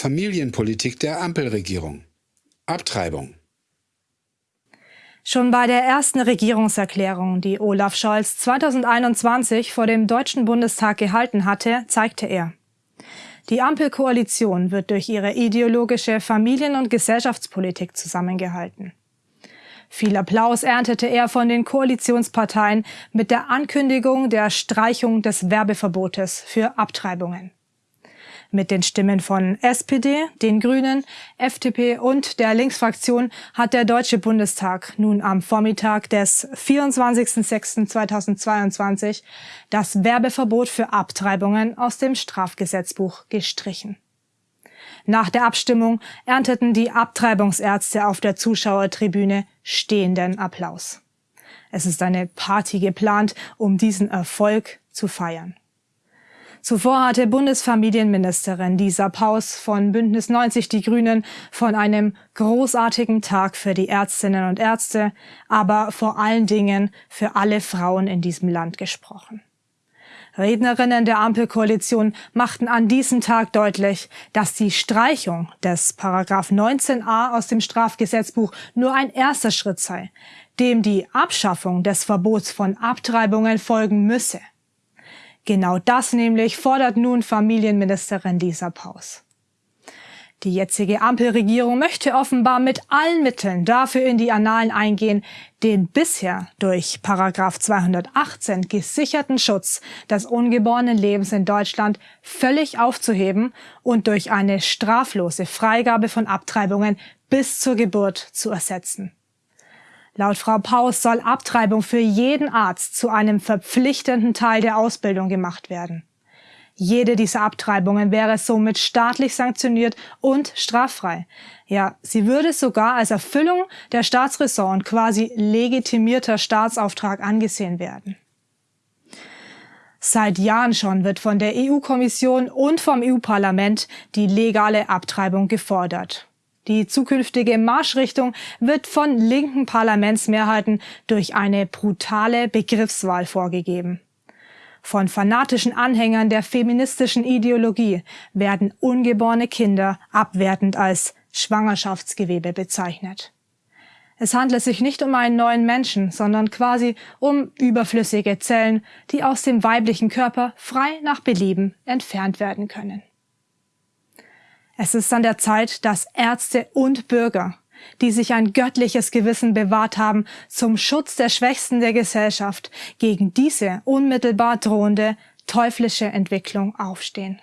Familienpolitik der Ampelregierung. Abtreibung. Schon bei der ersten Regierungserklärung, die Olaf Scholz 2021 vor dem Deutschen Bundestag gehalten hatte, zeigte er, die Ampelkoalition wird durch ihre ideologische Familien- und Gesellschaftspolitik zusammengehalten. Viel Applaus erntete er von den Koalitionsparteien mit der Ankündigung der Streichung des Werbeverbotes für Abtreibungen. Mit den Stimmen von SPD, den Grünen, FDP und der Linksfraktion hat der Deutsche Bundestag nun am Vormittag des 24.06.2022 das Werbeverbot für Abtreibungen aus dem Strafgesetzbuch gestrichen. Nach der Abstimmung ernteten die Abtreibungsärzte auf der Zuschauertribüne stehenden Applaus. Es ist eine Party geplant, um diesen Erfolg zu feiern. Zuvor hatte Bundesfamilienministerin Lisa Paus von Bündnis 90 Die Grünen von einem großartigen Tag für die Ärztinnen und Ärzte, aber vor allen Dingen für alle Frauen in diesem Land gesprochen. Rednerinnen der Ampelkoalition machten an diesem Tag deutlich, dass die Streichung des Paragraph 19a aus dem Strafgesetzbuch nur ein erster Schritt sei, dem die Abschaffung des Verbots von Abtreibungen folgen müsse. Genau das nämlich fordert nun Familienministerin Lisa Paus. Die jetzige Ampelregierung möchte offenbar mit allen Mitteln dafür in die Annalen eingehen, den bisher durch Paragraph 218 gesicherten Schutz des ungeborenen Lebens in Deutschland völlig aufzuheben und durch eine straflose Freigabe von Abtreibungen bis zur Geburt zu ersetzen. Laut Frau Paus soll Abtreibung für jeden Arzt zu einem verpflichtenden Teil der Ausbildung gemacht werden. Jede dieser Abtreibungen wäre somit staatlich sanktioniert und straffrei. Ja, sie würde sogar als Erfüllung der Staatsräson und quasi legitimierter Staatsauftrag angesehen werden. Seit Jahren schon wird von der EU-Kommission und vom EU-Parlament die legale Abtreibung gefordert. Die zukünftige Marschrichtung wird von linken Parlamentsmehrheiten durch eine brutale Begriffswahl vorgegeben. Von fanatischen Anhängern der feministischen Ideologie werden ungeborene Kinder abwertend als Schwangerschaftsgewebe bezeichnet. Es handelt sich nicht um einen neuen Menschen, sondern quasi um überflüssige Zellen, die aus dem weiblichen Körper frei nach Belieben entfernt werden können. Es ist an der Zeit, dass Ärzte und Bürger, die sich ein göttliches Gewissen bewahrt haben, zum Schutz der Schwächsten der Gesellschaft gegen diese unmittelbar drohende teuflische Entwicklung aufstehen.